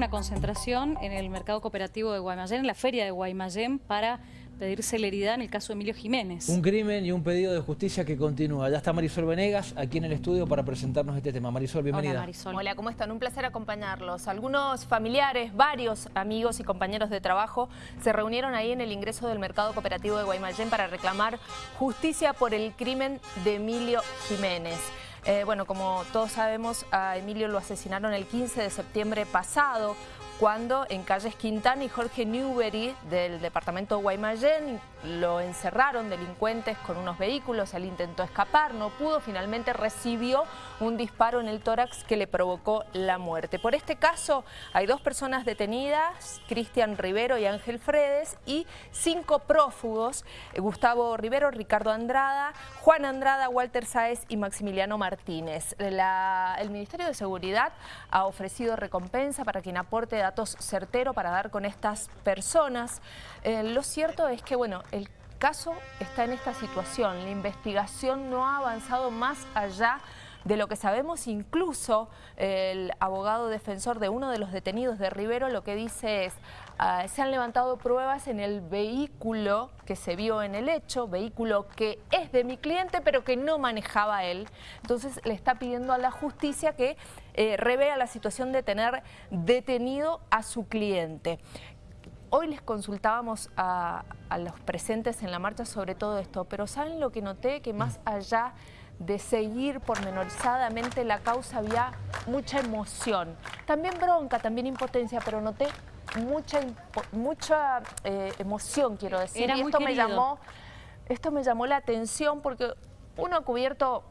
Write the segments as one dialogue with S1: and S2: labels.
S1: una concentración en el mercado cooperativo de Guaymallén, en la feria de Guaymallén, para pedir celeridad en el caso de Emilio Jiménez.
S2: Un crimen y un pedido de justicia que continúa. Ya está Marisol Venegas aquí en el estudio para presentarnos este tema. Marisol, bienvenida.
S3: Hola Marisol. Hola, ¿cómo están? Un placer acompañarlos. Algunos familiares, varios amigos y compañeros de trabajo se reunieron ahí en el ingreso del mercado cooperativo de Guaymallén para reclamar justicia por el crimen de Emilio Jiménez. Eh, bueno, como todos sabemos, a Emilio lo asesinaron el 15 de septiembre pasado cuando en calles Quintana y Jorge Newbery del departamento de Guaymallén lo encerraron delincuentes con unos vehículos, él intentó escapar, no pudo, finalmente recibió un disparo en el tórax que le provocó la muerte. Por este caso hay dos personas detenidas, Cristian Rivero y Ángel Fredes, y cinco prófugos, Gustavo Rivero, Ricardo Andrada, Juan Andrada, Walter Sáez y Maximiliano Martínez. el Ministerio de Seguridad ha ofrecido recompensa para quien aporte datos certeros para dar con estas personas. Eh, lo cierto es que, bueno, el caso está en esta situación. La investigación no ha avanzado más allá de lo que sabemos, incluso el abogado defensor de uno de los detenidos de Rivero lo que dice es, ah, se han levantado pruebas en el vehículo que se vio en el hecho, vehículo que es de mi cliente pero que no manejaba él. Entonces le está pidiendo a la justicia que eh, revea la situación de tener detenido a su cliente. Hoy les consultábamos a, a los presentes en la marcha sobre todo esto, pero ¿saben lo que noté? Que más allá de seguir pormenorizadamente la causa había mucha emoción. También bronca, también impotencia, pero noté mucha, mucha eh, emoción, quiero decir. y esto me, llamó, esto me llamó la atención porque uno ha cubierto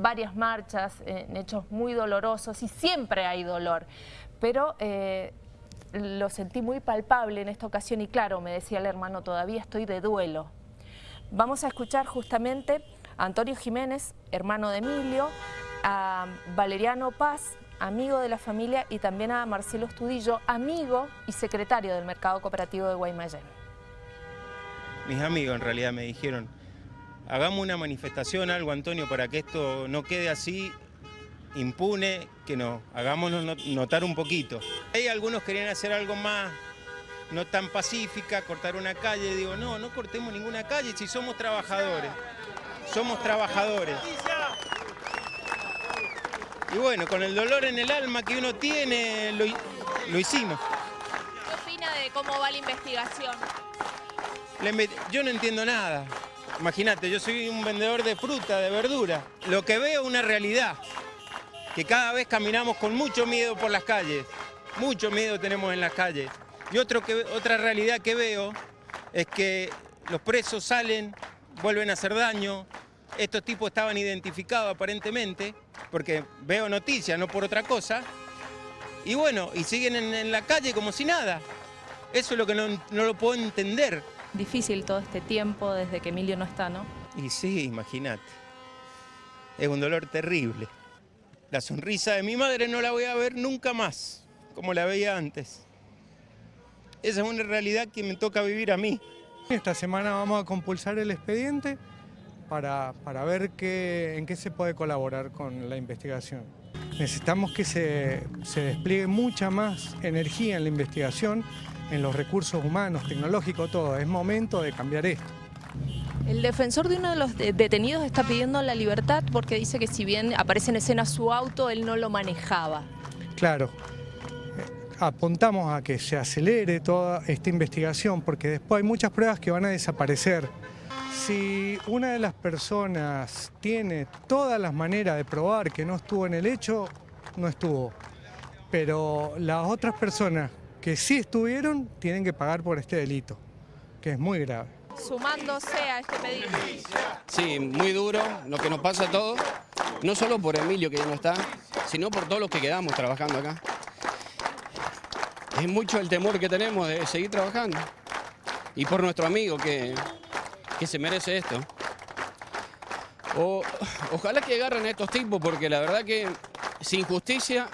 S3: varias marchas en hechos muy dolorosos y siempre hay dolor, pero eh, lo sentí muy palpable en esta ocasión y claro, me decía el hermano, todavía estoy de duelo. Vamos a escuchar justamente Antonio Jiménez, hermano de Emilio, a Valeriano Paz, amigo de la familia, y también a Marcelo Estudillo, amigo y secretario del Mercado Cooperativo de Guaymallén.
S4: Mis amigos en realidad me dijeron, hagamos una manifestación, algo Antonio, para que esto no quede así impune, que nos hagámonos notar un poquito. Hay algunos querían hacer algo más, no tan pacífica, cortar una calle, digo, no, no cortemos ninguna calle si somos trabajadores somos trabajadores. Y bueno, con el dolor en el alma que uno tiene, lo, hicimos.
S3: ¿Qué opina de cómo va la investigación?
S4: yo no entiendo nada. Imagínate, yo soy un vendedor de fruta, de verdura. Lo que veo es una realidad, que cada vez caminamos con mucho miedo por las calles. Mucho miedo tenemos en las calles. Y otro que, otra realidad que veo es que los presos salen vuelven a hacer daño. Estos tipos estaban identificados aparentemente, porque veo noticias, no por otra cosa. Y bueno, y siguen en, la calle como si nada. Eso es lo que no, no lo puedo entender.
S3: Difícil todo este tiempo desde que Emilio no está, ¿no?
S4: Y sí, imagínate. Es un dolor terrible. La sonrisa de mi madre no la voy a ver nunca más, como la veía antes. Esa es una realidad que me toca vivir a mí.
S5: Esta semana vamos a compulsar el expediente para, ver en qué se puede colaborar con la investigación. Necesitamos que se, despliegue mucha más energía en la investigación, en los recursos humanos, tecnológicos, todo. Es momento de cambiar esto.
S3: El defensor de uno de los detenidos está pidiendo la libertad porque dice que si bien aparece en escena su auto, él no lo manejaba.
S5: Claro, apuntamos a que se acelere toda esta investigación porque después hay muchas pruebas que van a desaparecer. Si una de las personas tiene todas las maneras de probar que no estuvo en el hecho, no estuvo. Pero las otras personas que sí estuvieron tienen que pagar por este delito, que es muy grave.
S3: Sumándose a este pedido.
S6: Sí, muy duro, lo que nos pasa a todos, no solo por Emilio que ya no está, sino por todos los que quedamos trabajando acá es mucho el temor que tenemos de seguir trabajando. Y por nuestro amigo que, se merece esto. ojalá que agarren a estos tipos porque la verdad que sin justicia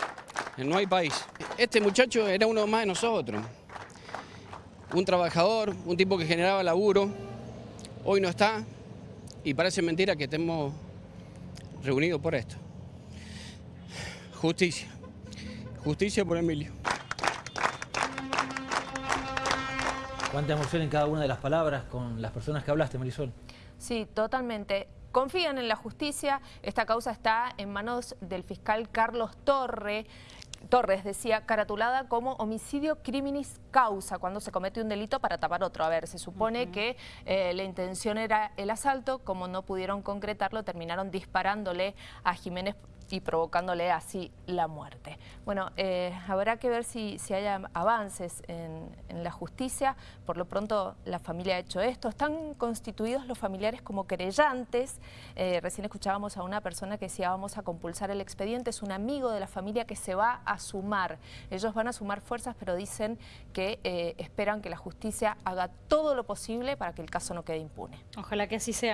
S6: no hay país. Este muchacho era uno más de nosotros. Un trabajador, un tipo que generaba laburo. Hoy no está y parece mentira que estemos reunidos por esto. Justicia. Justicia por Emilio.
S2: Cuánta emoción en cada una de las palabras con las personas que hablaste, Marisol.
S3: Sí, totalmente. Confían en la justicia. Esta causa está en manos del fiscal Carlos Torre. Torres decía, caratulada como homicidio criminis causa, cuando se comete un delito para tapar otro. A ver, se supone que eh, la intención era el asalto, como no pudieron concretarlo, terminaron disparándole a Jiménez y provocándole así la muerte. Bueno, eh, habrá que ver si, si hay avances en, la justicia. Por lo pronto la familia ha hecho esto. Están constituidos los familiares como querellantes. Eh, recién escuchábamos a una persona que decía vamos a compulsar el expediente. Es un amigo de la familia que se va a sumar. Ellos van a sumar fuerzas, pero dicen que eh, esperan que la justicia haga todo lo posible para que el caso no quede impune.
S1: Ojalá que así sea.